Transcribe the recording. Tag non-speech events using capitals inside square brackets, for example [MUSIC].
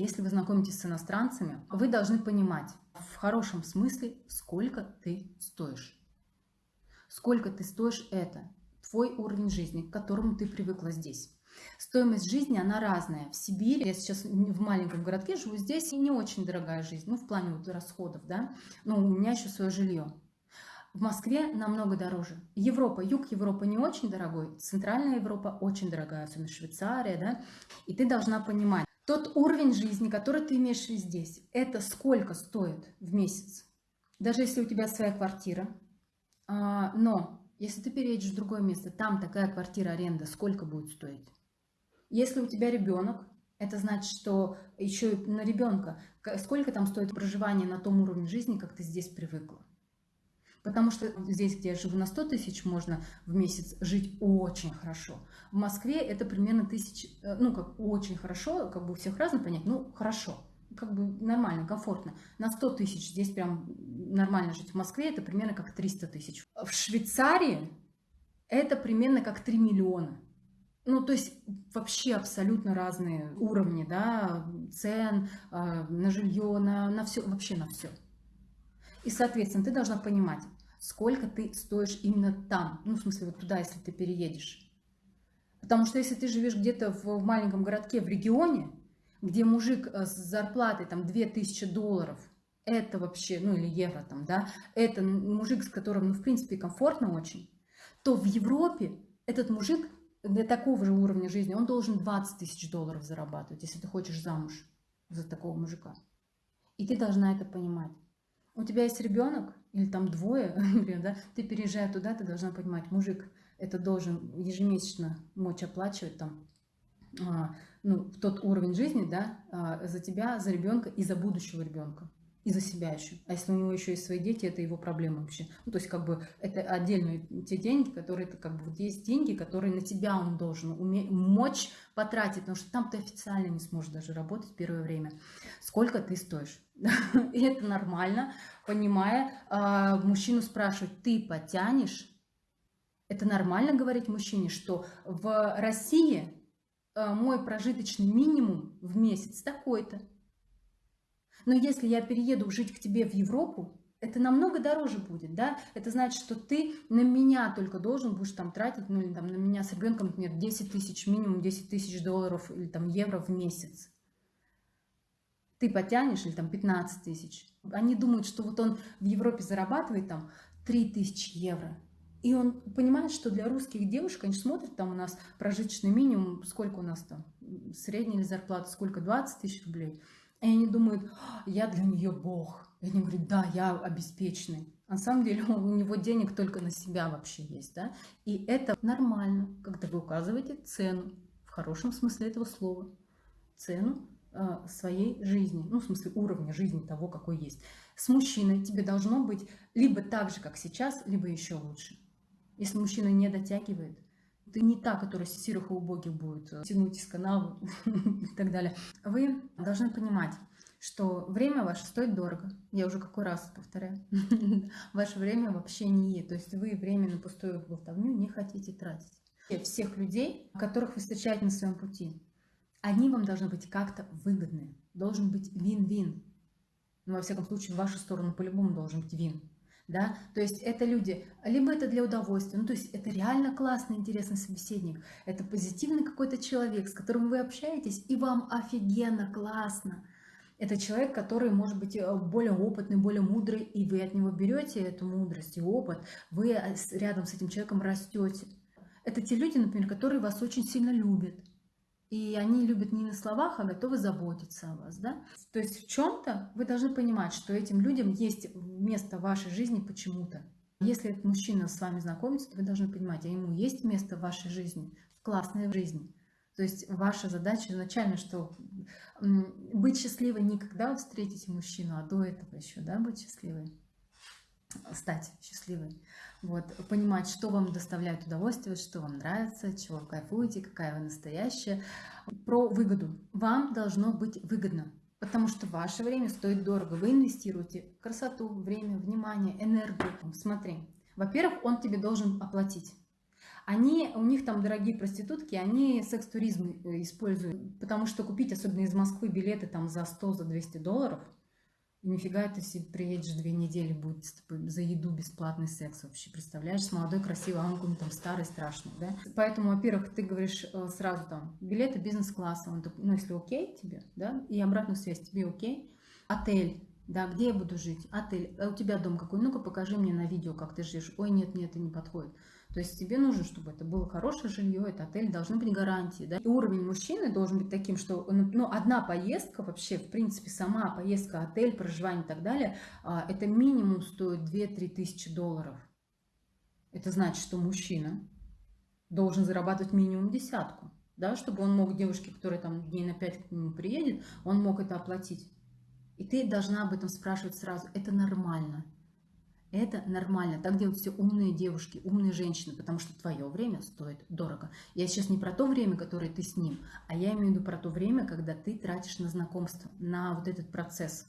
Если вы знакомитесь с иностранцами, вы должны понимать в хорошем смысле, сколько ты стоишь. Сколько ты стоишь – это твой уровень жизни, к которому ты привыкла здесь. Стоимость жизни, она разная. В Сибири, я сейчас в маленьком городке живу, здесь и не очень дорогая жизнь, ну, в плане вот расходов, да, но у меня еще свое жилье. В Москве намного дороже. Европа, юг Европы не очень дорогой, центральная Европа очень дорогая, особенно Швейцария, да, и ты должна понимать, тот уровень жизни, который ты имеешь здесь, это сколько стоит в месяц. Даже если у тебя своя квартира, а, но если ты переедешь в другое место, там такая квартира аренда, сколько будет стоить? Если у тебя ребенок, это значит, что еще на ребенка, сколько там стоит проживание на том уровне жизни, как ты здесь привыкла. Потому что здесь, где я живу на 100 тысяч, можно в месяц жить очень хорошо. В Москве это примерно тысяч, э, ну как очень хорошо, как бы у всех разно понять, ну хорошо, как бы нормально, комфортно. На 100 тысяч здесь прям нормально жить. В Москве это примерно как 300 тысяч. В Швейцарии это примерно как 3 миллиона. Ну, то есть вообще абсолютно разные уровни, да, цен э, на жилье, на, на все, вообще на все. И, соответственно, ты должна понимать, сколько ты стоишь именно там. Ну, в смысле, вот туда, если ты переедешь. Потому что если ты живешь где-то в маленьком городке, в регионе, где мужик э, с зарплатой там 2000 долларов, это вообще, ну или евро там, да, это мужик, с которым, ну, в принципе, комфортно очень, то в Европе этот мужик для такого же уровня жизни, он должен 20 тысяч долларов зарабатывать, если ты хочешь замуж за такого мужика. И ты должна это понимать у тебя есть ребенок, или там двое, [LAUGHS] например, да, ты переезжая туда, ты должна понимать, мужик это должен ежемесячно мочь оплачивать там, а, ну, тот уровень жизни, да, а, за тебя, за ребенка и за будущего ребенка и за себя еще. А если у него еще есть свои дети, это его проблема вообще. Ну, то есть, как бы, это отдельные те деньги, которые, это как бы, вот есть деньги, которые на тебя он должен уметь, мочь потратить, потому что там ты официально не сможешь даже работать первое время. Сколько ты стоишь? [LAUGHS] И это нормально, понимая, а, мужчину спрашивать, ты потянешь? Это нормально говорить мужчине, что в России а, мой прожиточный минимум в месяц такой-то. Но если я перееду жить к тебе в Европу, это намного дороже будет, да? Это значит, что ты на меня только должен будешь там тратить, ну или там на меня с ребенком, например, 10 тысяч, минимум 10 тысяч долларов или там евро в месяц. Ты потянешь или там 15 тысяч. Они думают, что вот он в Европе зарабатывает там 3 тысячи евро. И он понимает, что для русских девушек, они смотрят, там у нас прожиточный минимум, сколько у нас там, средняя зарплата, сколько, 20 тысяч рублей. И они думают, «А, я для нее бог. И они говорят, да, я обеспеченный. А на самом деле [LAUGHS] у него денег только на себя вообще есть. Да? И это нормально, когда вы указываете цену, в хорошем смысле этого слова, цену э, своей жизни, ну, в смысле уровня жизни того, какой есть. С мужчиной тебе должно быть либо так же, как сейчас, либо еще лучше. Если мужчина не дотягивает, ты не та, которая с серых и убогих будет э, тянуть из канала [LAUGHS] и так далее. Вы должны понимать, что время ваше стоит дорого. Я уже какой раз повторяю. [LAUGHS] Ваше время вообще не е. То есть вы время на пустую болтовню не хотите тратить. Всех людей, которых вы встречаете на своем пути, они вам должны быть как-то выгодны. Должен быть вин-вин. Ну, во всяком случае, в вашу сторону по-любому должен быть вин да, то есть это люди, либо это для удовольствия, ну то есть это реально классный, интересный собеседник, это позитивный какой-то человек, с которым вы общаетесь, и вам офигенно классно. Это человек, который может быть э, более опытный, более мудрый, и вы от него берете эту мудрость и опыт, вы э, рядом с этим человеком растете. Это те люди, например, которые вас очень сильно любят, и они любят не на словах, а готовы заботиться о вас. Да? То есть в чем-то вы должны понимать, что этим людям есть место в вашей жизни почему-то. Если этот мужчина с вами знакомится, то вы должны понимать, а ему есть место в вашей жизни, в классной жизни. То есть ваша задача изначально, что быть счастливой не когда вы встретите мужчину, а до этого еще, да, быть счастливой, стать счастливой. Вот, понимать, что вам доставляет удовольствие, что вам нравится, чего вы кайфуете, какая вы настоящая. Про выгоду. Вам должно быть выгодно, потому что ваше время стоит дорого. Вы инвестируете красоту, время, внимание, энергию. Смотри, во-первых, он тебе должен оплатить. Они, у них там дорогие проститутки, они секс-туризм э, используют, потому что купить, особенно из Москвы, билеты там за 100, за 200 долларов, нифига ты себе приедешь две недели, будет за еду бесплатный секс вообще, представляешь, с молодой, красивой, а он там старый, страшный, да? Поэтому, во-первых, ты говоришь э, сразу там, билеты бизнес-класса, он такой, ну, если окей тебе, да, и обратную связь, тебе окей, отель, да, где я буду жить, отель, а у тебя дом какой, ну-ка покажи мне на видео, как ты живешь, ой, нет, нет, это не подходит. То есть тебе нужно, чтобы это было хорошее жилье, это отель, должны быть гарантии. Да? И уровень мужчины должен быть таким, что ну, ну, одна поездка вообще, в принципе, сама поездка, отель, проживание и так далее, а, это минимум стоит 2-3 тысячи долларов. Это значит, что мужчина должен зарабатывать минимум десятку, да, чтобы он мог девушке, которая там дней на 5 к нему приедет, он мог это оплатить. И ты должна об этом спрашивать сразу. Это нормально. Это нормально. Так делают все умные девушки, умные женщины, потому что твое время стоит дорого. Я сейчас не про то время, которое ты с ним, а я имею в виду про то время, когда ты тратишь на знакомство, на вот этот процесс.